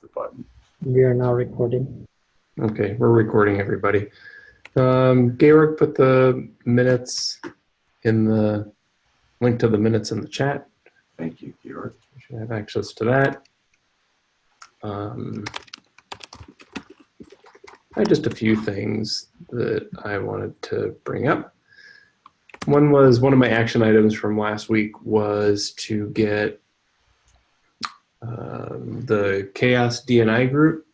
push the button. We are now recording. Okay, we're recording everybody. Um, Georg put the minutes in the link to the minutes in the chat. Thank you, Georg. You should have access to that. Um, I just a few things that I wanted to bring up. One was one of my action items from last week was to get um, the CHAOSS DNI group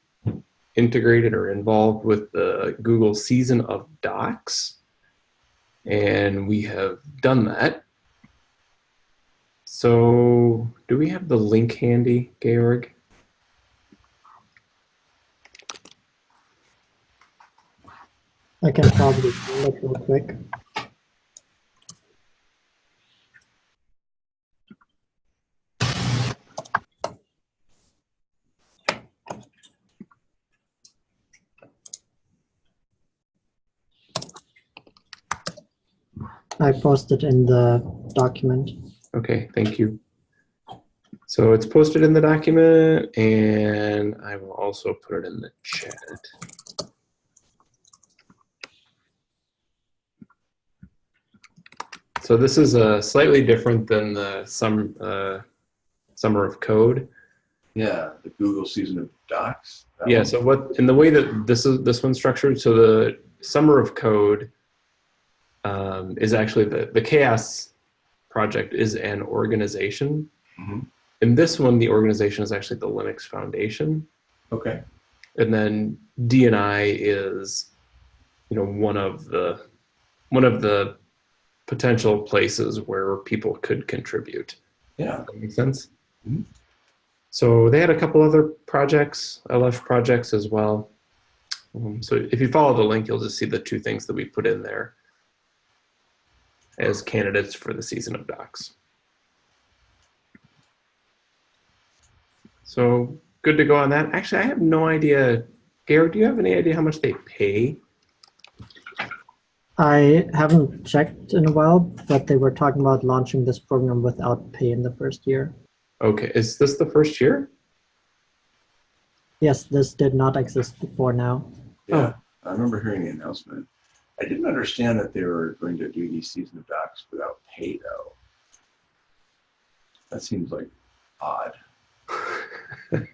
integrated or involved with the Google season of docs. And we have done that. So do we have the link handy, Georg? I can probably it real quick. I posted in the document. Okay, thank you. So it's posted in the document and I will also put it in the chat. So this is uh, slightly different than the sum, uh, Summer of Code. Yeah, the Google season of docs. Yeah, one? so what, in the way that this is, this one's structured, so the Summer of Code um, is actually the, the CHAOSS project is an organization. Mhm. In this one, the organization is actually the Linux Foundation. Okay. And then DNI is, you know, one of the, one of the potential places where people could contribute. Yeah. That makes sense? Mhm. So they had a couple other projects, LF projects as well. Um, so if you follow the link, you'll just see the two things that we put in there as candidates for the season of docs. So good to go on that. Actually, I have no idea. Garrett, do you have any idea how much they pay? I haven't checked in a while, but they were talking about launching this program without pay in the first year. Okay, is this the first year? Yes, this did not exist before now. Yeah. I remember hearing the announcement. I didn't understand that they were going to do these season of docs without pay though. That seems like odd.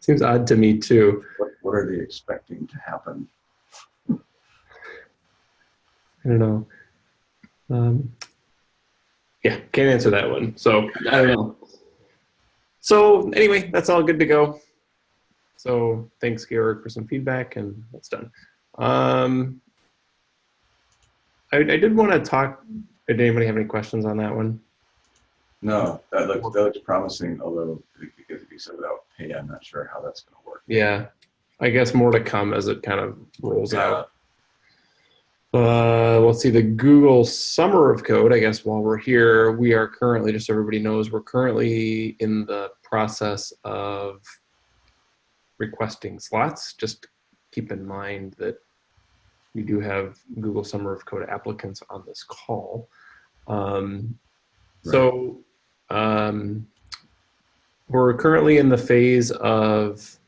Seems odd to me too. What, what are they expecting to happen? I don't know. Um, yeah, can't answer that one. So I don't know. So anyway, that's all good to go. So thanks, Georg, for some feedback, and that's done. Um, I, I did want to talk. Did anybody have any questions on that one? No, that looks, that looks promising, although because if you said without pay, I'm not sure how that's gonna work. Yeah, I guess more to come as it kind of rolls Yeah. out. Uh, let's see, the Google Summer of Code, I guess while we're here, we are currently, just so everybody knows, we're currently in the process of requesting slots. Just keep in mind that we do have Google Summer of Code applicants on this call. Um, So um, we're currently in the phase of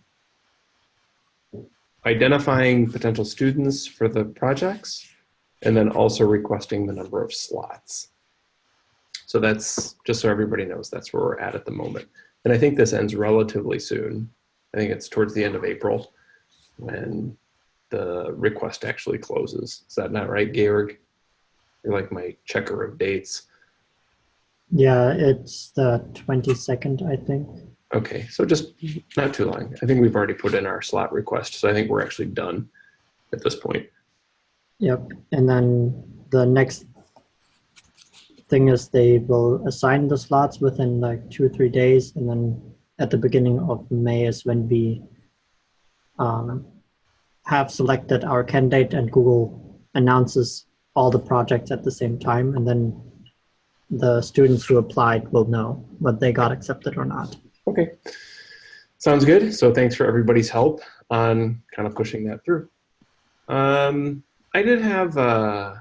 identifying potential students for the projects and then also requesting the number of slots. So that's just so everybody knows that's where we're at at the moment. And I think this ends relatively soon. I think it's towards the end of April when the request actually closes. Is that not right, Georg? You're like my checker of dates. Yeah, it's the 22nd, I think. Okay, so just not too long. I think we've already put in our slot request, so I think we're actually done at this point. Yep. And then the next thing is they will assign the slots within like two or three days. And then at the beginning of May is when we um, have selected our candidate and Google announces all the projects at the same time. And then the students who applied will know whether they got accepted or not. Okay, sounds good. So thanks for everybody's help on kind of pushing that through. Um, I did have uh,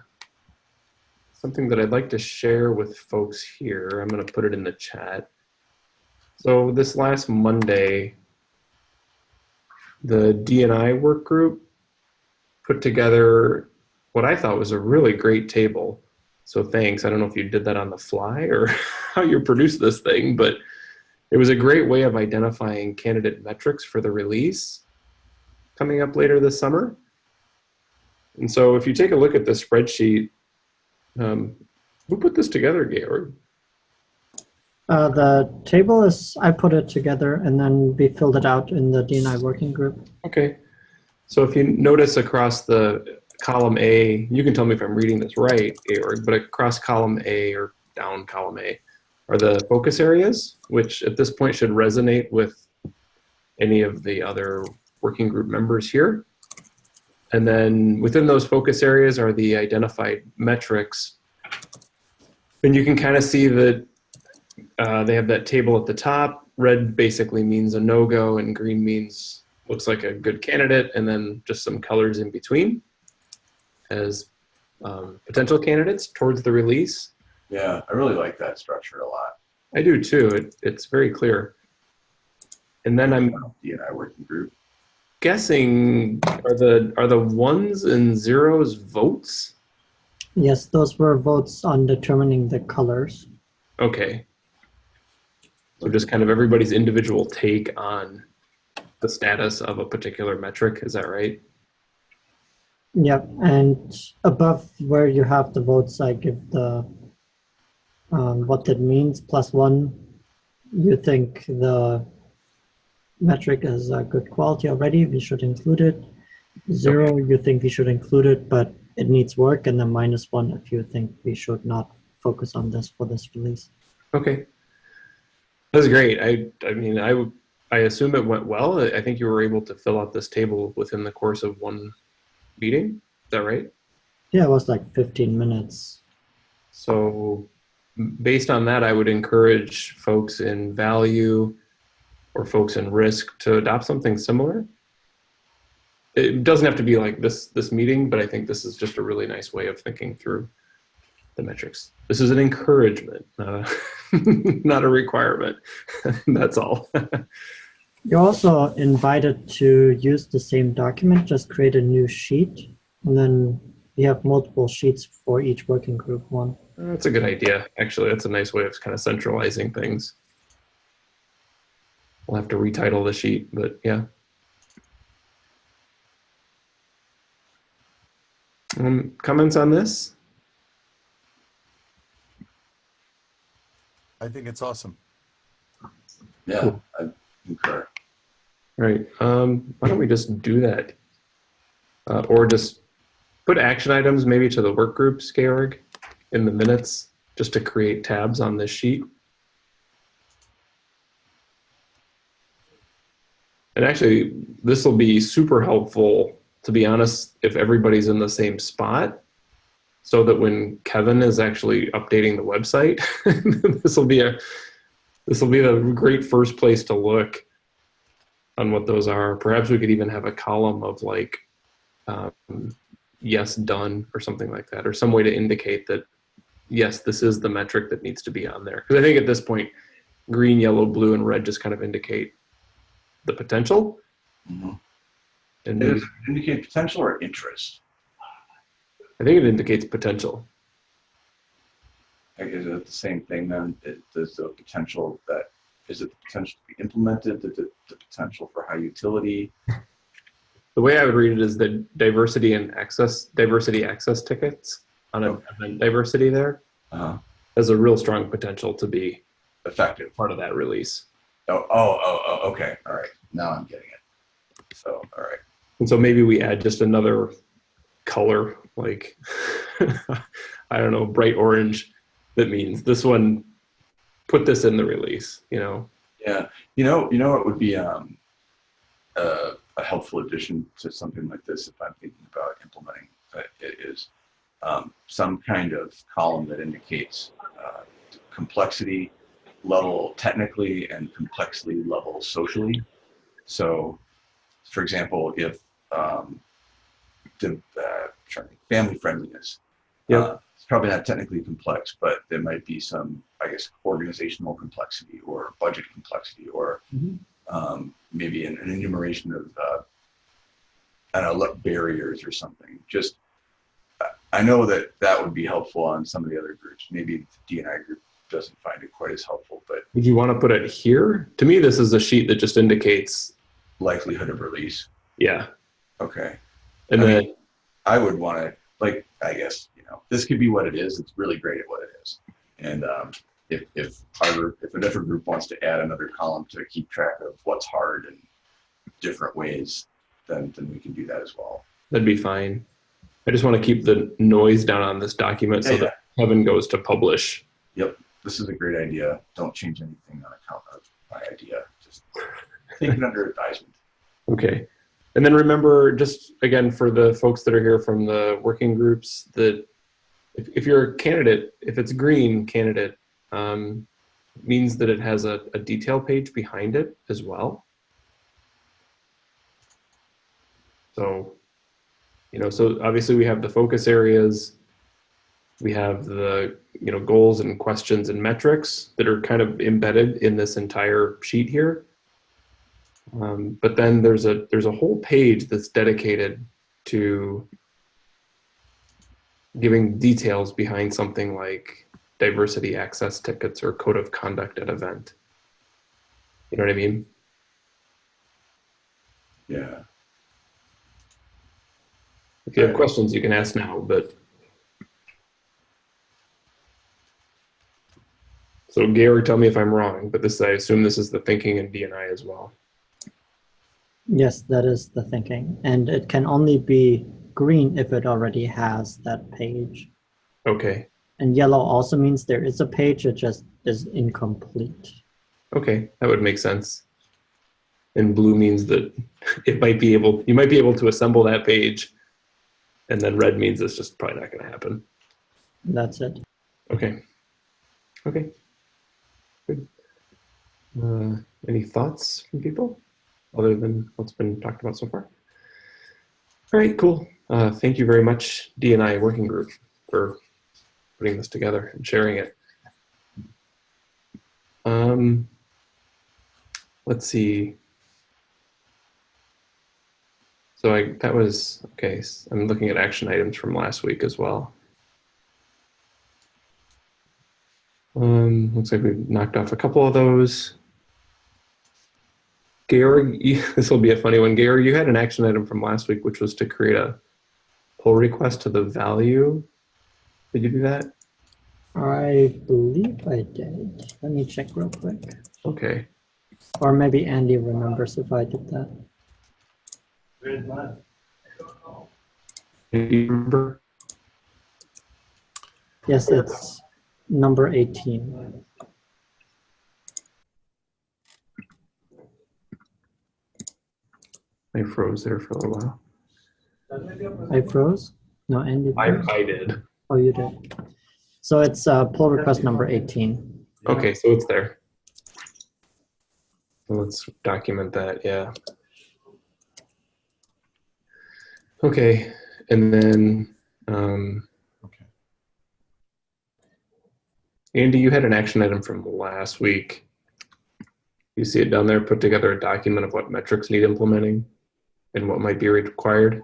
something that I'd like to share with folks here. I'm going to put it in the chat. So this last Monday, the DNI work group put together what I thought was a really great table. So thanks. I don't know if you did that on the fly or how you produced this thing, but it was a great way of identifying candidate metrics for the release coming up later this summer. And so if you take a look at this spreadsheet, um, who put this together, Georg? Uh, the table is, I put it together and then we filled it out in the DNI working group. Okay. So if you notice across the column A, you can tell me if I'm reading this right, Georg, but across column A or down column A are the focus areas, which at this point should resonate with any of the other working group members here. And then within those focus areas are the identified metrics. And you can kind of see that uh, they have that table at the top. Red basically means a no-go and green means looks like a good candidate and then just some colors in between as um, potential candidates towards the release. Yeah, I really like that structure a lot. I do too. It, it's very clear. And then I'm DNI working group. guessing are the are the ones and zeros votes? Yes, those were votes on determining the colors. Okay. So just kind of everybody's individual take on the status of a particular metric. Is that right? Yep, and above where you have the votes, I give the um, what that means plus one. You think the metric is a good quality already, we should include it. Zero, you think we should include it, but it needs work, and then minus one if you think we should not focus on this for this release. Okay. That's great. I I mean I I assume it went well. I think you were able to fill out this table within the course of one meeting. Is that right? Yeah, it was like 15 minutes. So based on that, I would encourage folks in value or folks in risk to adopt something similar. It doesn't have to be like this this meeting, but I think this is just a really nice way of thinking through the metrics. This is an encouragement, not a, not a requirement. That's all. You're also invited to use the same document, just create a new sheet, and then you have multiple sheets for each working group one. That's a good idea. Actually, that's a nice way of kind of centralizing things. We'll have to retitle the sheet, but yeah. Um, comments on this? I think it's awesome. Yeah, Cool. I concur. Right. Um, why don't we just do that? Uh, or just put action items maybe to the work groups, Georg, in the minutes, just to create tabs on this sheet. And actually, this will be super helpful, to be honest, if everybody's in the same spot, so that when Kevin is actually updating the website, this will be a this will be a great first place to look on what those are. Perhaps we could even have a column of like, um, yes, done, or something like that, or some way to indicate that, yes, this is the metric that needs to be on there. Because I think at this point, green, yellow, blue, and red just kind of indicate the potential. Mhm. And maybe, indicate potential or interest? I think it indicates potential. Is it the same thing then? Does the potential that, is it the potential to be implemented, the, the the potential for high utility? The way I would read it is the diversity and access, diversity access tickets on Okay. event diversity there Uh, has a real strong potential to be Effective. part of that release. Oh, oh, oh, oh, okay, all right, now I'm getting it. So, all right, And so maybe we add just another color, like, I don't know, bright orange, that means this one, put this in the release, you know? yeah, you know, you know it would be um, a, a helpful addition to something like this if I'm thinking about implementing uh, it is um, some kind of column that indicates uh, complexity level technically and complexity level socially. So, for example, if um, the uh, trying to family friendliness, Yeah, uh, it's probably not technically complex, but there might be some, I guess, organizational complexity or budget complexity or Mhm. um, maybe an, an enumeration of uh, I don't know, barriers or something. Just, I- I know that that would be helpful on some of the other groups. Maybe the DNI group doesn't find it quite as helpful, but Would you want to put it here? To me, this is a sheet that just indicates, likelihood of release. yeah. Okay. And I then, mean, I would want to, like, I guess, you know, this could be what it is. It's really great at what it is. And um, if, if our, group- if a different group wants to add another column to keep track of what's hard and different ways, then, then we can do that as well. that'd be fine. I just want to keep the noise down on this document so Yeah, that Kevin goes to publish. Yep, this is a great idea. Don't change anything on account of my idea. Just take it under advisement. Okay. And then remember, just again, for the folks that are here from the working groups, that if, if you're a candidate, if it's green candidate, um, means that it has a, a detail page behind it as well. So, you know, so obviously we have the focus areas, we have the, you know, goals and questions and metrics that are kind of embedded in this entire sheet here. Um, but then there's a there's a whole page that's dedicated to giving details behind something like diversity access tickets or code of conduct at event. You know what I mean? Yeah. If you have questions, you can ask now, but. So Gary, tell me if I'm wrong, but this, I assume this is the thinking in DNI as well. Yes, that is the thinking. And it can only be green if it already has that page. Okay, And yellow also means there is a page, it just is incomplete. okay, that would make sense. And blue means that it might be able, you might be able to assemble that page. And then red means it's just probably not gonna happen. That's it. Okay. Okay. Good. Uh, any thoughts from people other than what's been talked about so far? All right, cool. Uh, thank you very much, DNI Working Group, for putting this together and sharing it. Um, let's see. So I, that was, okay, I'm looking at action items from last week as well. Um, looks like we've knocked off a couple of those. Gary, you, this will be a funny one. Gary, you had an action item from last week, which was to create a pull request to the value. Did you do that? I believe I did. Let me check real quick. Okay. Or maybe Andy remembers if I did that. Do you remember? Yes, it's number 18. I froze there for a little while. I froze? No, Andy I, froze? I did. Oh, you did. So it's uh, pull request number 18. Okay, so it's there. Let's document that, yeah. Okay, and then, um, Okay. Andy, you had an action item from last week. You see it down there, put together a document of what metrics need implementing and what might be required.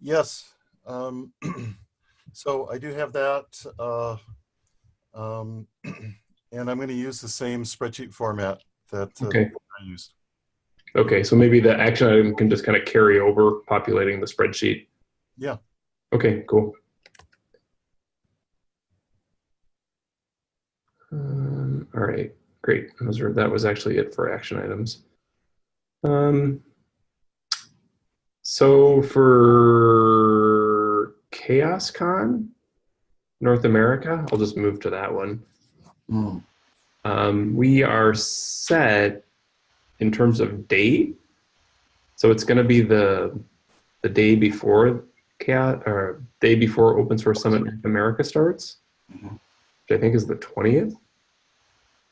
Yes. Um, so I do have that. Uh, um, and I'm going to use the same spreadsheet format that uh, Okay. I used. Okay, so maybe the action item can just kind of carry over populating the spreadsheet. Yeah. Okay, cool. Um, all right, great. Those are, that was actually it for action items. Um, so for CHAOSScon North America, I'll just move to that one. Mm. Um, we are set in terms of date. So it's going to be the the day before chaos or day before Open Source Summit North America starts, Mhm. which I think is the twentieth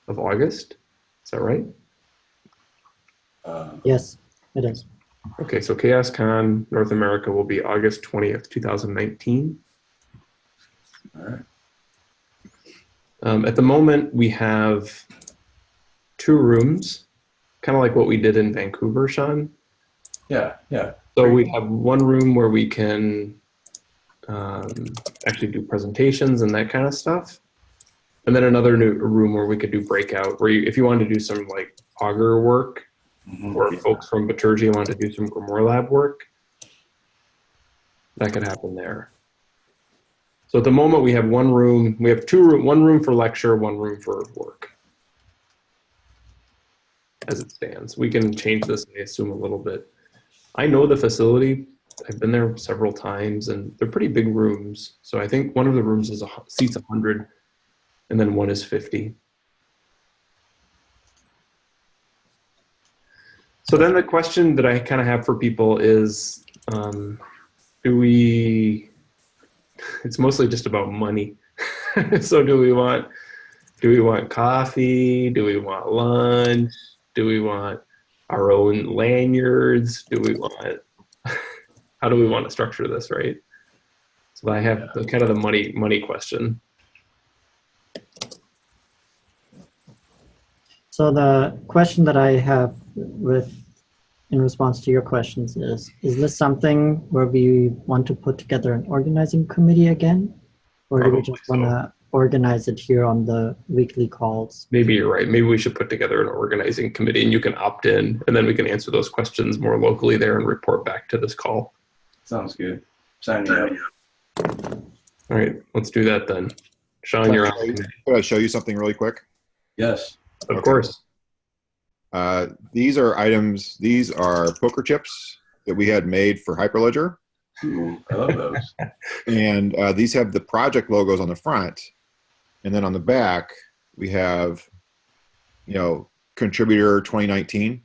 of August. Is that right? Uh, Yes, it is. Okay, so CHAOSScon North America will be August twentieth, two thousand nineteen. all right. Um, at the moment, we have two rooms, kind of like what we did in Vancouver, Sean. Yeah, yeah. So we have one room where we can um, actually do presentations and that kind of stuff. And then another new room where we could do breakout, where you, if you wanted to do some like Augur work, Mhm. or folks from Bitergia wanted to do some GrimoireLab work, that could happen there. So at the moment, we have one room, we have two room, one room for lecture, one room for work. As it stands, we can change this, I assume, a little bit. I know the facility. I've been there several times, and they're pretty big rooms. So I think one of the rooms is a, seats 100, and then one is 50. So then the question that I kind of have for people is, um, do we, it's mostly just about money. so do we want, do we want coffee? Do we want lunch? Do we want our own lanyards? Do we want, how do we want to structure this, right? So I have the kind of the money, money question. So the question that I have with, in response to your questions is, is this something where we want to put together an organizing committee again? Or do we just Probably want so. to organize it here on the weekly calls? Maybe you're right. Maybe we should put together an organizing committee and you can opt in and then we can answer those questions more locally there and report back to this call. Sounds good. Sign me up. All right, let's do that then. Sean, you're on. Could I show you something really quick? Yes. Of Okay. course. Uh, these are items, these are poker chips that we had made for Hyperledger. Ooh, I love those. And uh, these have the project logos on the front. And then on the back, we have, you know, contributor 2019.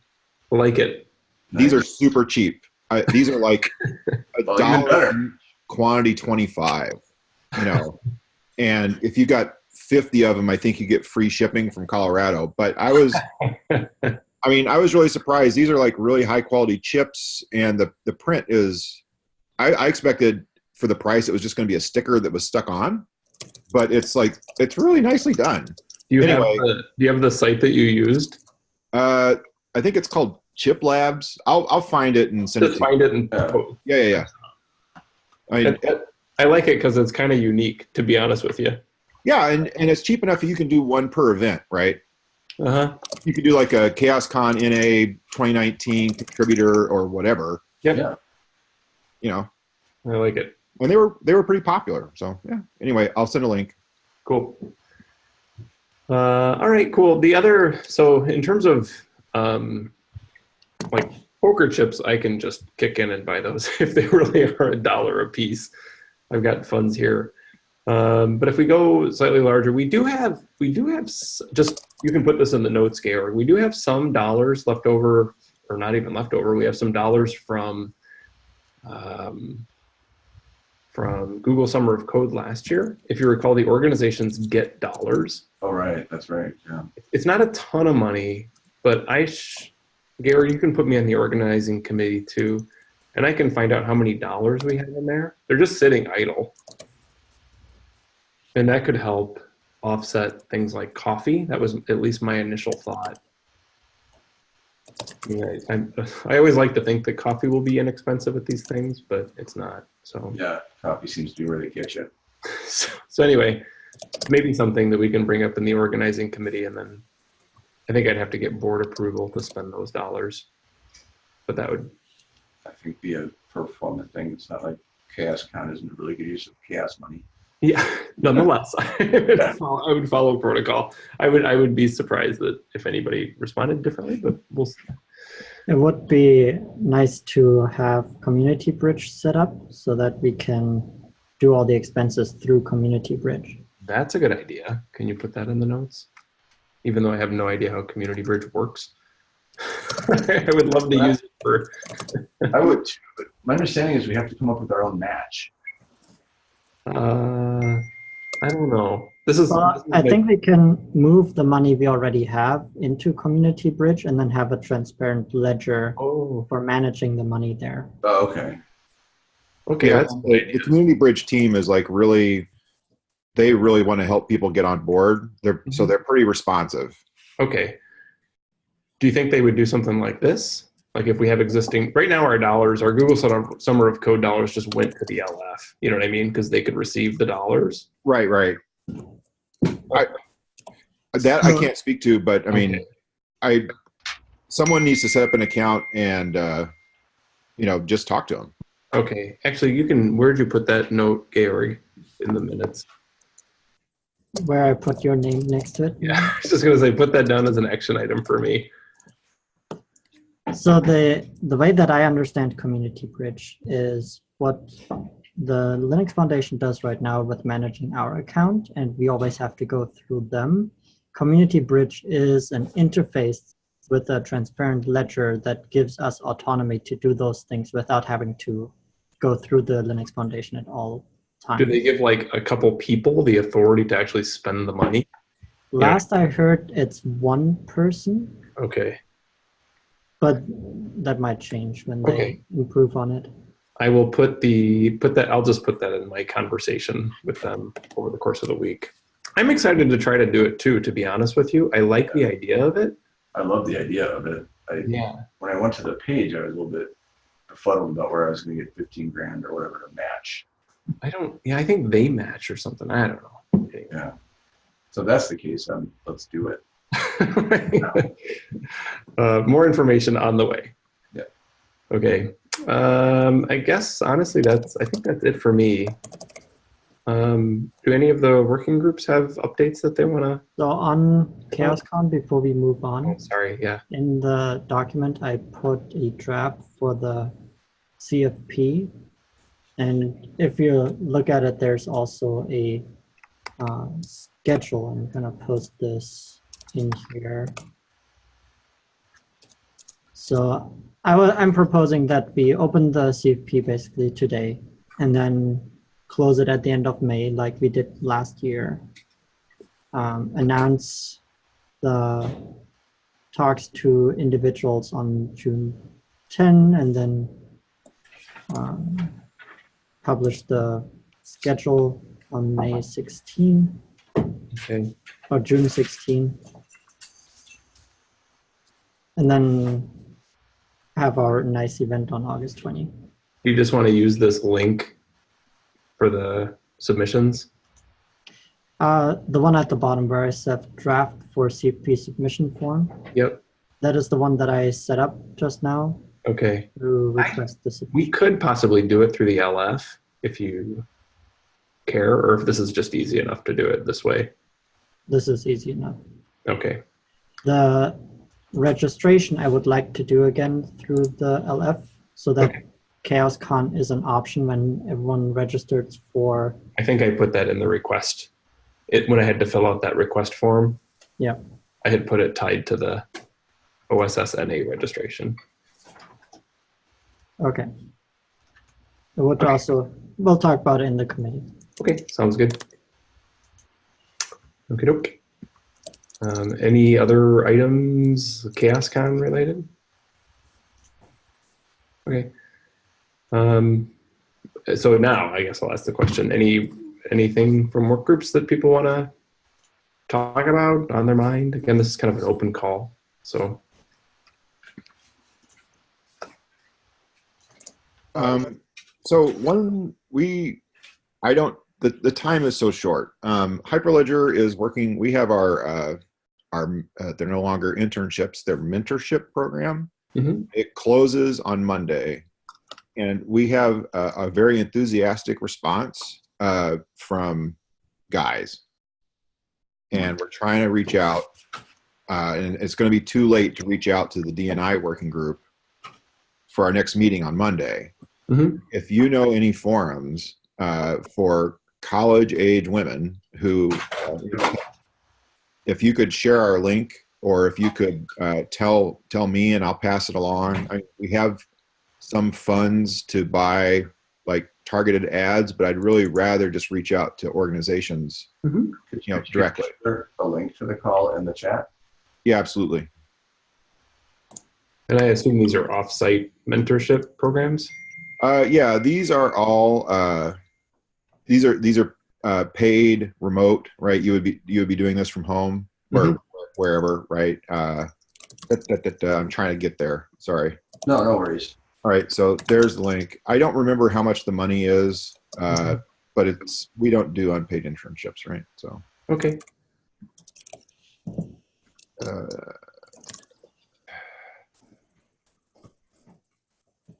Like it. These are super cheap. I, these are like a Well, dollar quantity 25, you know. and if you got 50 of them, I think you get free shipping from Colorado. But I was, I mean, I was really surprised. These are like really high quality chips, and the the print is. I, I expected for the price it was just going to be a sticker that was stuck on, but it's like it's really nicely done. Do you Anyway. have the, do you have the site that you used? Uh, I think it's called Chip Labs. I'll I'll find it and send it Just to you. find it and Yeah. Yeah, yeah, yeah. I mean, it- it- I like it because it's kind of unique, to be honest with you. Yeah, and and it's cheap enough that you can do one per event, right? Uh huh. You could do like a CHAOSScon NA 2019 contributor or whatever, Yep. Yeah. you know. I like it. And they were they were pretty popular. So yeah. Anyway, I'll send a link. Cool. Uh, all right, cool. The other, so in terms of um, like poker chips, I can just kick in and buy those if they really are a dollar a piece. I've got funds here. Um, but if we go slightly larger, we do have, we do have just, you can put this in the notes, Georg. We do have some dollars left over, or not even left over. We have some dollars from, um, from Google Summer of Code last year. If you recall, the organizations get dollars. Oh, right. That's right. Yeah. It's not a ton of money, but I, sh- Gary, you can put me on the organizing committee too, and I can find out how many dollars we have in there. They're just sitting idle. And that could help offset things like coffee. That was at least my initial thought. Yeah, I, I always like to think that coffee will be inexpensive at these things, but it's not. So Yeah. Coffee seems to be where they get you. so, so anyway, maybe something that we can bring up in the organizing committee and then I think I'd have to get board approval to spend those dollars. But that would, I think be a uh, performance thing. It's not like CHAOSScon isn't a really good use of chaos money. Yeah, nonetheless, I would follow, I would follow protocol. I would, I would be surprised that if anybody responded differently, but we'll, s- It would be nice to have Community Bridge set up so that we can do all the expenses through Community Bridge. that's a good idea. Can you put that in the notes? Even though I have no idea how Community Bridge works. I would love to use it for, I would too, but my understanding is we have to come up with our own match. Uh, I don't know. This is, Well, this is I like- think we can move the money we already have into Community Bridge and then have a transparent ledger oh, for managing the money there. Oh, okay. okay, Yeah, that's the, the community bridge team is like really they really want to help people get on board. They're so Mhm. they're pretty responsive. Okay. Do you think they would do something like this? Like if we have existing, right now our dollars, our Google Summer Summer of Code dollars just went to the LF. You know what I mean? Because they could receive the dollars. Right, right. I, that I can't speak to, but I mean, Okay. I someone needs to set up an account and uh, you know just talk to them. Okay, actually, you can. Where'd you put that note, Georg, in the minutes? Where I put your name next to it. Yeah, I was just gonna say, put that down as an action item for me. So the the way that I understand Community Bridge is what the Linux Foundation does right now with managing our account, and we always have to go through them. Community Bridge is an interface with a transparent ledger that gives us autonomy to do those things without having to go through the Linux Foundation at all times. Do they give like a couple people the authority to actually spend the money? Last I heard, it's one person, Okay, but that might change when they Okay. improve on it. I will put the put that. I'll just put that in my conversation with them over the course of the week. I'm excited to try to do it too. To be honest with you, I like the idea of it. I love the idea of it. I, Yeah. when I went to the page, I was a little bit befuddled about where I was going to get 15 grand or whatever to match. I don't. Yeah, I think they match or something. I don't know. Anyway. Yeah. So if that's the case. Um, let's do it. uh, more information on the way. Yeah. Okay. Um, I guess honestly, that's. I think that's it for me. Um, do any of the working groups have updates that they want to? So on CHAOSScon, before we move Oh, on, sorry. Yeah. in the document, I put a draft for the CFP. And if you look at it, there's also a uh, schedule. I'm gonna post this in here. So I wa- I'm proposing that we open the CFP basically today and then close it at the end of May like we did last year. Um, announce the talks to individuals on June 10 and then um, publish the schedule on May 16 Okay. or June 16. And then have our nice event on August 20. You just want to use this link for the submissions. Uh, the one at the bottom where I said draft for CFP submission form, Yep. that is the one that I set up just now Okay. to I- the submission. We could possibly do it through the LF if you care, or if this is just easy enough to do it this way. This is easy enough. Okay. The registration I would like to do again through the LF so that Okay. CHAOSScon is an option when everyone registers for, I think I put that in the request. It when I had to fill out that request form. Yeah. I had put it tied to the OSSNA registration. okay. We'll Okay. also, we'll talk about it in the committee. Okay, sounds good. Okay, doke. Um, any other items CHAOSScon related? Okay. Um, so now I guess I'll ask the question. Any anything from work groups that people want to talk about on their mind? Again, this is kind of an open call. So Um, so one we, I don't. The, the time is so short. Um, Hyperledger is working. We have our uh, our uh, they're no longer internships. They're mentorship program. Mhm. It closes on Monday, and we have a, a very enthusiastic response uh, from guys, and we're trying to reach out. Uh, and it's going to be too late to reach out to the DNI working group for our next meeting on Monday Mhm. if you know any forums uh, for college age women who, uh, if you could share our link or if you could uh, tell tell me and I'll pass it along. I, we have some funds to buy like targeted ads, but I'd really rather just reach out to organizations. Mhm. You know, could directly. share A link to the call in the chat. Yeah, absolutely. and I assume these are off-site mentorship programs. Uh, yeah, these are all uh, these are these are uh, paid remote, right? You would be you would be doing this from home or wherever, right? Uh, that, that, that, uh, I'm trying to get there. Sorry. No, no worries. All right, so there's the link. I don't remember how much the money is, uh, but it's we don't do unpaid internships, right? So Okay. uh,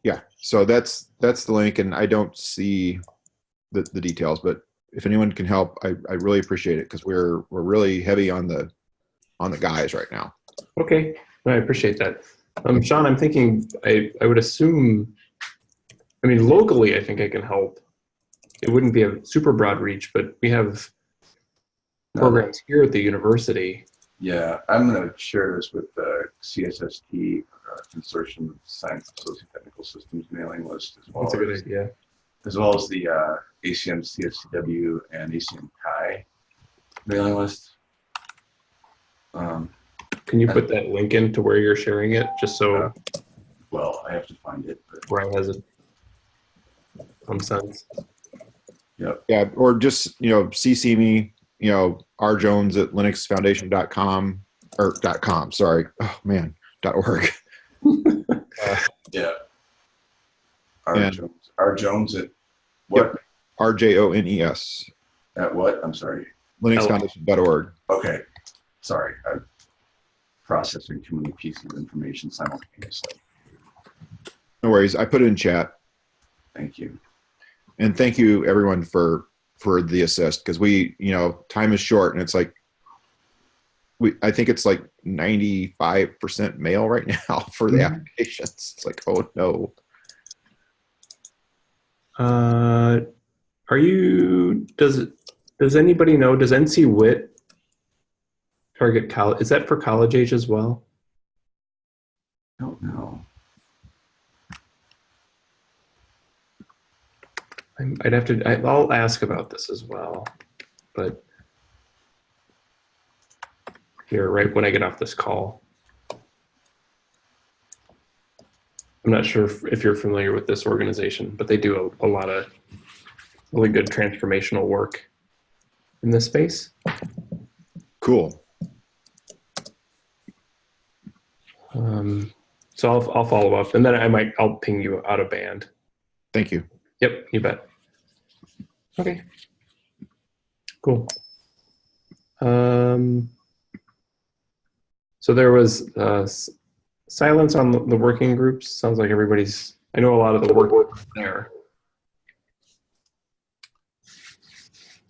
yeah, so that's that's the link, and I don't see the, the details, but if anyone can help, I, I really appreciate it because we're we're really heavy on the on the guys right now. Okay. I appreciate that. Um, Sean, I'm thinking I, I would assume, I mean, locally, I think I can help. It wouldn't be a super broad reach, but we have programs here at the university. Yeah, I'm going to share this with the CSST uh, Consortium of Science and Sociotechnical Systems mailing list as well That's a good idea. As well as the uh, ACM CSCW and ACM Chi mailing list. Um, Can you put that link in to where you're sharing it, just so well, I have to find it, but Brian has it some sense? Yeah, or just you know CC me, you know R Jones at linuxfoundation.com or dot com. Sorry, oh man, dot org. yeah. R Jones, R Jones at what? R J O N E S. At what? I'm sorry. linuxfoundation.org. Okay, sorry. I'm processing too many pieces of information simultaneously. No worries. I put it in chat. Thank you. And thank you everyone for for the assist because we, you know, time is short and it's like we I think it's like 95% mail right now for the Mhm. applications. It's like, oh no. Uh, are you? Does? Does anybody know? Does NCWIT target college? Is that for college age as well? I don't know. I'd have to. I'll ask about this as well, but here, right when I get off this call. I'm not sure if, if you're familiar with this organization, but they do a, a lot of really good transformational work in this space. Cool. Um, so I'll, I'll follow up, and then I might I'll ping you out of band. Thank you. Yep, you bet. Okay. Cool. Um, so there was uh, s- silence on the the working groups. Sounds like everybody's. I know a lot of the work is there.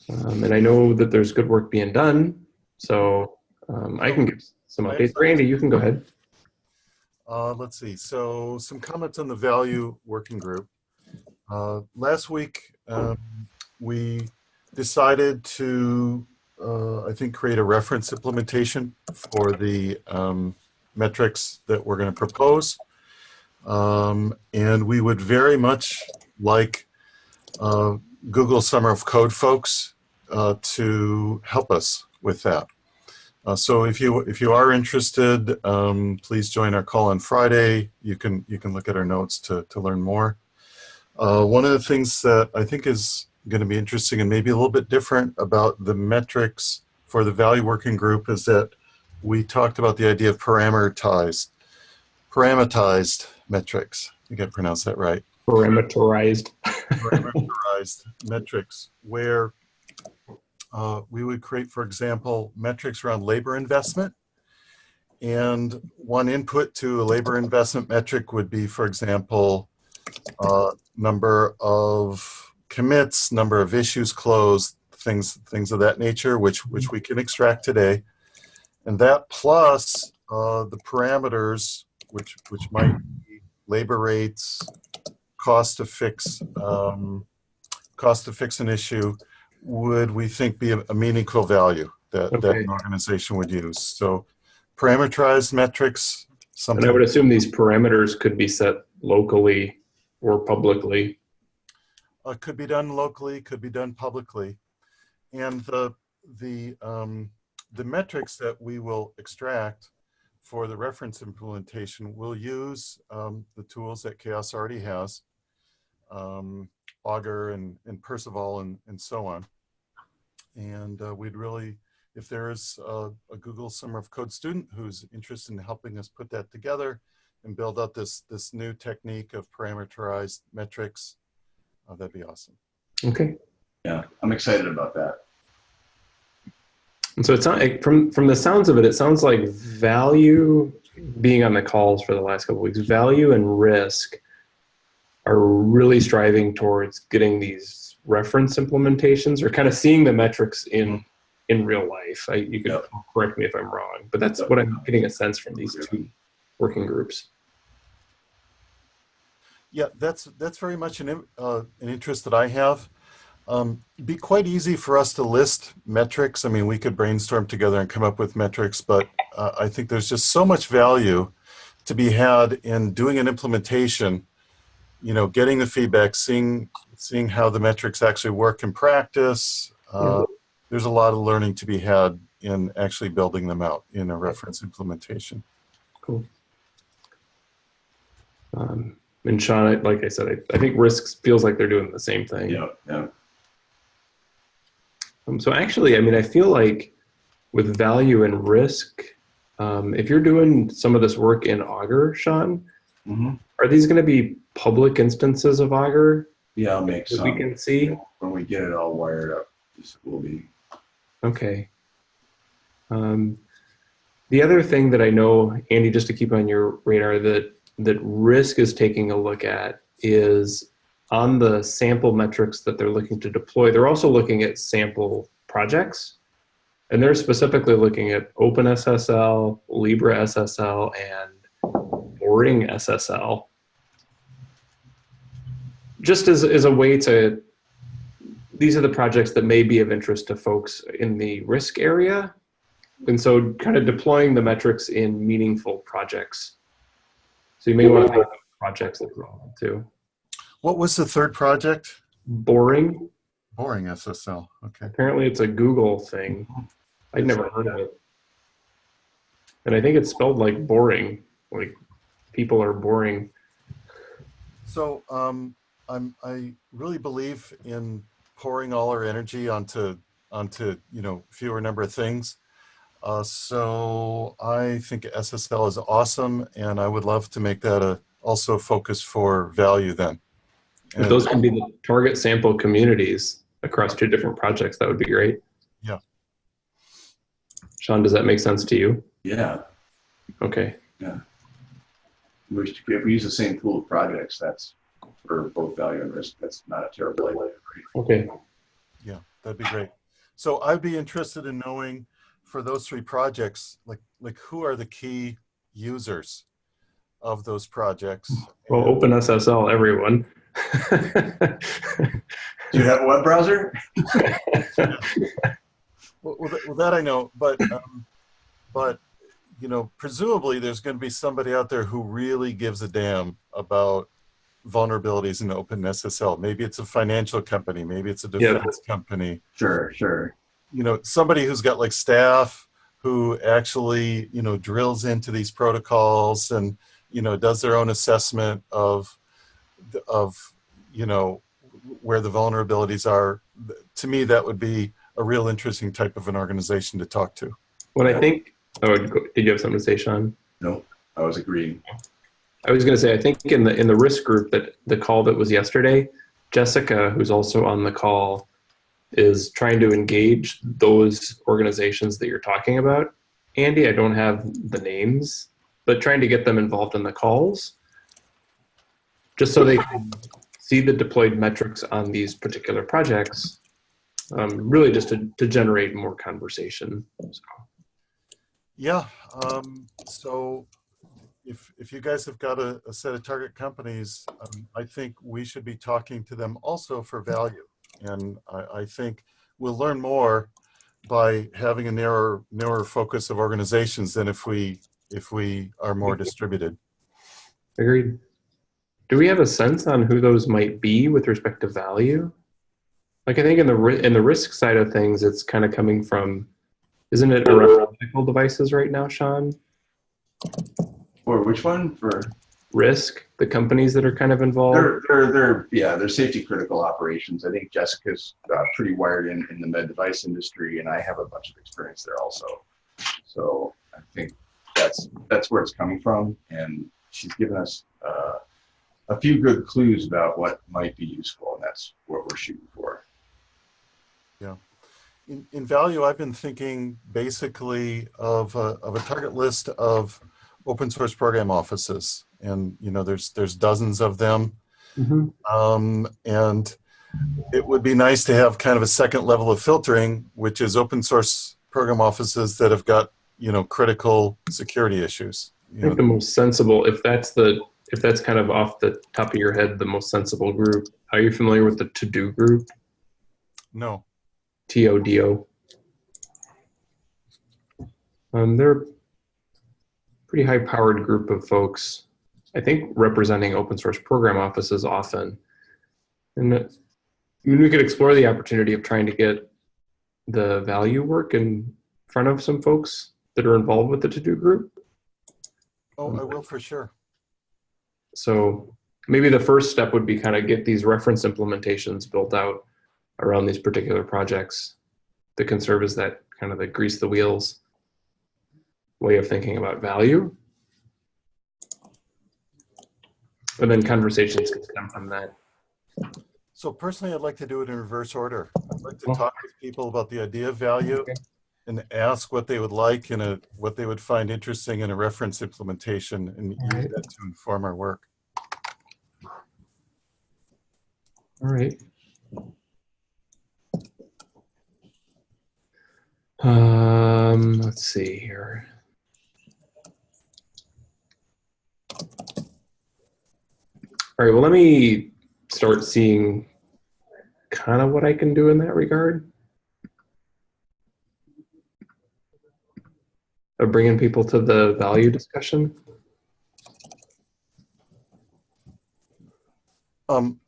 Um, and I know that there's good work being done. So um, I can give some updates. Randy, you can go ahead. Uh, let's see. So some comments on the value working group. Uh, last week, um, we decided to, uh, I think, create a reference implementation for the um, metrics that we're going to propose. Um, and we would very much like uh, Google Summer of Code folks uh, to help us with that. Uh, so if you if you are interested, um, please join our call on Friday. You can you can look at our notes to to learn more. Uh, one of the things that I think is going to be interesting and maybe a little bit different about the metrics for the value working group is that we talked about the idea of parameterized parameterized metrics. I think I pronounced that right Parameterized. parameterized metrics where uh, we would create, for example, metrics around labor investment. And one input to a labor investment metric would be, for example, uh, number of commits, number of issues closed, things things of that nature, which which we can extract today. And that plus uh, the parameters, which which might be labor rates, cost to fix um, cost to fix an issue would we think be a, meaningful value that, that an organization would use? So parameterized metrics Something And I would assume these parameters could be set locally or publicly. uh, could be done locally could be done publicly. And the the um, the metrics that we will extract for the reference implementation will use um, the tools that chaos already has um, augur and, and Perceval and, and so on and uh, we'd really if there is a, a google summer of code student who's interested in helping us put that together and build out this this new technique of parameterized metrics, uh, that'd be awesome. Okay. Yeah, I'm excited about that. And so it's not it- from from the sounds of it, it sounds like value being on the calls for the last couple weeks, value and risk are really striving towards getting these reference implementations or kind of seeing the metrics in in real life. I, you Yep. correct me if I'm wrong, but that's what I'm getting a sense from these two working groups. Yeah, that's that's very much an uh, an interest that I have. Um, it'd be quite easy for us to list metrics. I mean, we could brainstorm together and come up with metrics, but uh, I think there's just so much value to be had in doing an implementation. You know, getting the feedback, seeing seeing how the metrics actually work in practice. Uh, There's a lot of learning to be had in actually building them out in a reference implementation. Cool. Um, and Sean, like I said, I, I think risks feels like they're doing the same thing. Yeah, yeah. Um, so actually, I mean, I feel like with value and risk, um, if you're doing some of this work in Augur, Sean, hmm are these going to be public instances of Augur Yeah, I'll make that some. we can see? When we get it all wired up, this will be, Okay. Um, the other thing that I know, Andy, just to keep on your radar, that that risk is taking a look at is on the sample metrics that they're looking to deploy. They're also looking at sample projects, and they're specifically looking at OpenSSL, LibreSSL, and Boring SSL. Just as, as a way to these are the projects that may be of interest to folks in the risk area. And so kind of deploying the metrics in meaningful projects. So you may want to think of projects that are relevant too. What was the third project? Boring, Boring SSL. Okay. apparently it's a Google thing. I'd never heard of it. And I think it's spelled like boring, like people are boring. So um, I'm I really believe in pouring all our energy onto onto you know fewer number of things. Uh, so I think SSL is awesome, and I would love to make that a also focus for value then. If And- those can be the target sample communities across two different projects, that would be great. Yeah. Sean, does that make sense to you? yeah. Okay. We should- If we use the same pool of projects, that's for both value and risk, that's not a terrible idea. right? Okay. Yeah, that'd be great. So I'd be interested in knowing for those three projects, like like who are the key users of those projects? Well, OpenSSL, everyone. Do you have a web browser? Well, well, that, I know, but um, but you know, presumably there's going to be somebody out there who really gives a damn about vulnerabilities in OpenSSL. Maybe it's a financial company, maybe it's a defense company. Sure, sure. You know, somebody who's got like staff who actually you know drills into these protocols and you know does their own assessment of of you know where the vulnerabilities are. To me, that would be a real interesting type of an organization to talk to. What I think, oh, did you have something to say, Sean? No, I was agreeing. I was going to say, I think in the in the risk group that the call that was yesterday, Jessica, who's also on the call, is trying to engage those organizations that you're talking about. Andy, I don't have the names, but trying to get them involved in the calls, just so they can see the deployed metrics on these particular projects. Um, really, just to, to generate more conversation. So, Yeah. Um, so if if you guys have got a, a set of target companies, um, I think we should be talking to them also for value. And I, I think we'll learn more by having a narrower narrower focus of organizations than if we if we are more distributed. Agreed. Do we have a sense on who those might be with respect to value? Like I think in the in the risk side of things, it's kind of coming from, isn't it around medical devices right now, Sean? Or which one for? Risk, the companies that are kind of involved. They're, they're, they're, yeah, they're safety critical operations. I think Jessica's uh, pretty wired in, in the med device industry and I have a bunch of experience there also. So I think that's, that's where it's coming from. And she's given us uh, a few good clues about what might be useful, and that's what we're shooting for. Yeah. In, in value, I've been thinking basically of a, of a target list of open source program offices. And, you know, there's, there's dozens of them. Um, and it would be nice to have kind of a second level of filtering, which is open source program offices that have got, you know, critical security issues. I think know, the most sensible, if that's the, if that's kind of off the top of your head, the most sensible group. Are you familiar with the TODO Group? no. T O D O. Um, they're a pretty high powered group of folks, I think representing open source program offices often. And I mean, we could explore the opportunity of trying to get the value work in front of some folks that are involved with the TODO Group. Oh, I will for sure. So maybe the first step would be kind of get these reference implementations built out around these particular projects that can serve as that kind of the grease the wheels way of thinking about value. And then conversations can come from that. So personally, I'd like to do it in reverse order. I'd like to talk with people about the idea of value Okay. And ask what they would like and a, what they would find interesting in a reference implementation and use that to inform our work. All right. Um, let's see here. All right, well, let me start seeing kind of what I can do in that regard. Of bringing people to the value discussion. Um,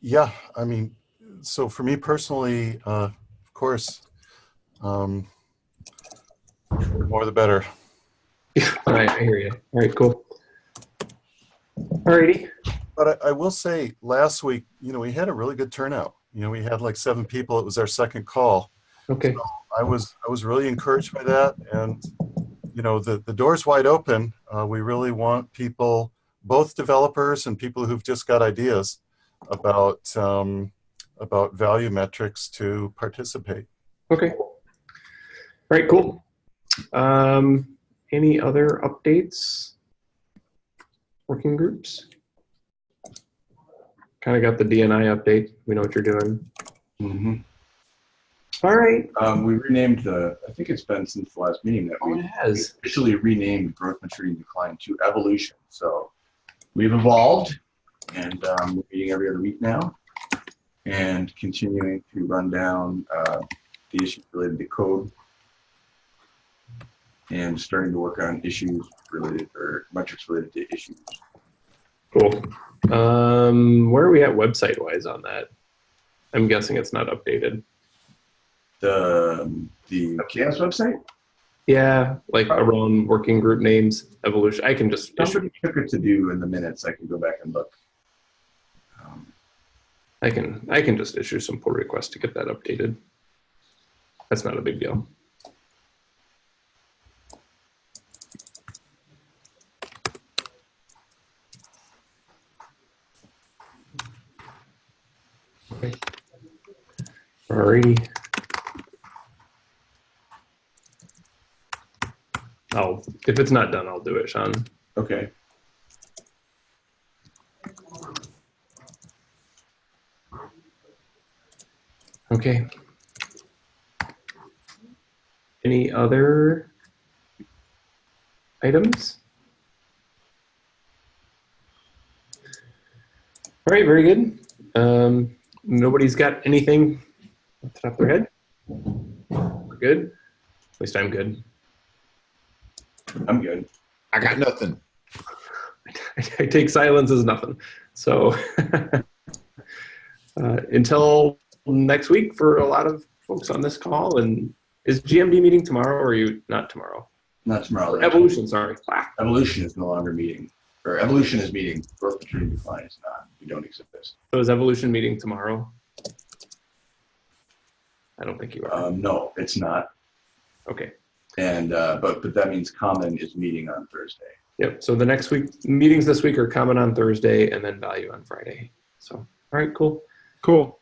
yeah, I mean, so for me personally, uh, of course, um, the more the better. All right, I hear you. All right, cool. All righty. But I, I will say, last week, you know, we had a really good turnout. You know, we had like seven people. It was our second call. Okay. I was I was really encouraged by that, and you know the the door's wide open. Uh, we really want people, both developers and people who've just got ideas about um, about value metrics, to participate. Okay. All right, cool. Um, any other updates? Working groups? Kind of got the D&I update. We know what you're doing. Mhm. All right. Um, we renamed the, I think it's been since the last meeting that Oh, we it has. officially renamed growth, maturity, and decline to evolution. So we've evolved and um, we're meeting every other week now and continuing to run down uh, the issues related to code and starting to work on issues related or metrics related to issues. Cool. Um, where are we at website wise on that? I'm guessing it's not updated. The, um, the CHAOSS website, Yeah, like around working group names, evolution. I can just somebody took it to do in the minutes. I can go back and look. Um, I can I can just issue some pull requests to get that updated. That's not a big deal. Okay. Alrighty. I'll if it's not done, I'll do it, Sean. Okay. Okay. Any other items? All right, very good. Um, nobody's got anything off the top of their head? We're good? At least I'm good. I'm good. I got nothing. I take silence as nothing. So uh, until next week for a lot of folks on this call. And is GMD meeting tomorrow or are you not tomorrow? Not tomorrow. Evolution, sorry. Ah, Evolution is no longer meeting, or evolution is meeting. Growth, maturity, and decline is not. We don't exist. So is evolution meeting tomorrow? I don't think you are. Um, no, it's not. Okay. And uh, but but that means common is meeting on Thursday Yep. So the next week meetings this week are common on Thursday and then value on Friday. So all right, cool. Cool.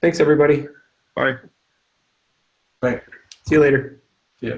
Thanks everybody. Bye. Bye. See you later. Yeah.